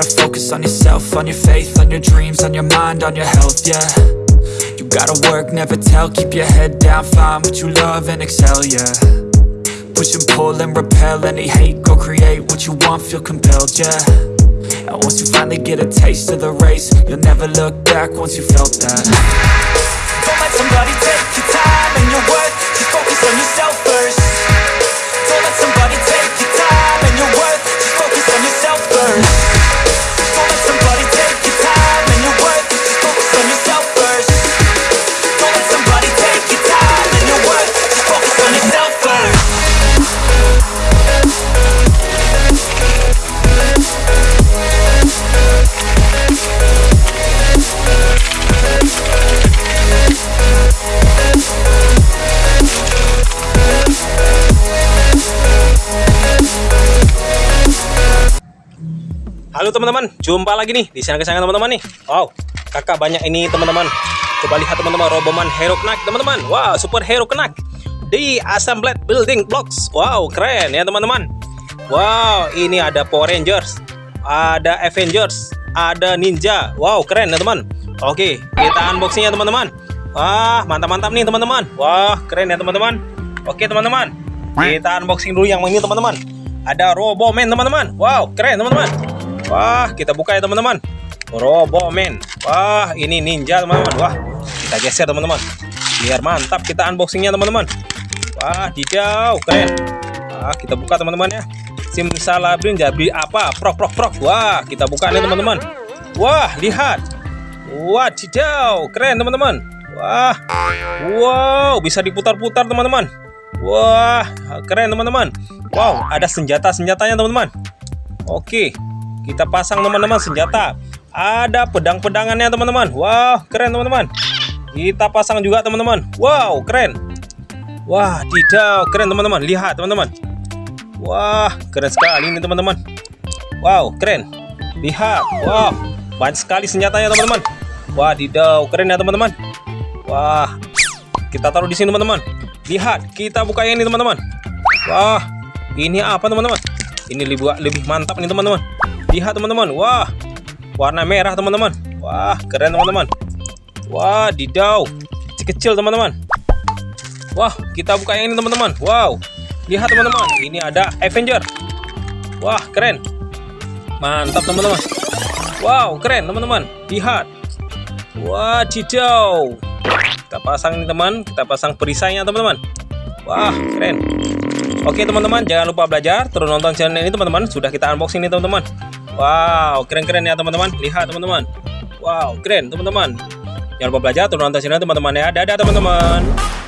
focus on yourself, on your faith, on your dreams, on your mind, on your health, yeah. You gotta work, never tell, keep your head down, find what you love and excel, yeah. Push and pull and repel any hate, go create what you want, feel compelled, yeah. And once you finally get a taste of the race, you'll never look back once you felt that Halo teman-teman, jumpa lagi nih di channel kesayangan teman-teman nih. Wow, kakak banyak ini teman-teman. Coba lihat teman-teman, Roboman Hero Knack teman-teman. Wow, super hero Knack di Assembled Building Blocks. Wow, keren ya teman-teman. Wow, ini ada Power Rangers, ada Avengers, ada Ninja. Wow, keren ya teman. Oke, kita unboxingnya teman-teman. Wah, mantap-mantap nih teman-teman. Wah, keren ya teman-teman. Oke teman-teman, kita unboxing dulu yang ini teman-teman. Ada Roboman teman-teman. Wow, keren teman-teman. Wah, kita buka ya teman-teman. Roboman. Wah, ini ninja teman-teman. Wah, kita geser teman-teman. Biar mantap kita unboxingnya teman-teman. Wah, didau, keren. Wah, kita buka teman-teman ya. Simsalabim jadi apa? Prok prok prok. Wah, kita buka nih teman-teman. Wah, lihat. Wah, didau, keren teman-teman. Wah, wow, bisa diputar-putar teman-teman. Wah, keren teman-teman. Wow, ada senjata-senjatanya teman-teman. Oke, kita pasang teman-teman senjata. Ada pedang-pedangannya teman-teman. Wow, keren teman-teman. Kita pasang juga teman-teman. Wow, keren. Wah, tidak keren teman-teman. Lihat teman-teman. Wah, keren sekali ini teman-teman. Wow, keren. Lihat. Wow, banyak sekali senjatanya teman-teman. Wah, didau keren ya teman-teman. Wah, kita taruh di sini teman-teman. Lihat, kita buka ini teman-teman. Wah, ini apa teman-teman? Ini lebih lebih mantap nih teman-teman. Lihat teman-teman. Wah, warna merah teman-teman. Wah, keren teman-teman. Wah, didau. Kecil-kecil teman-teman. Wah, kita buka yang ini teman-teman. Wow. Lihat teman-teman, ini ada Avenger. Wah, keren. Mantap teman-teman. Wow, keren teman-teman. Lihat. Wah, didau. Kita pasang ini teman, kita pasang perisainya teman-teman. Wah, keren. Oke teman-teman, jangan lupa belajar, terus nonton channel ini teman-teman. Sudah kita unboxing nih teman-teman. Wow, keren-keren ya teman-teman. Lihat teman-teman. Wow, keren teman-teman. Jangan lupa belajar, terus nonton channel teman-teman ya. Dadah teman-teman.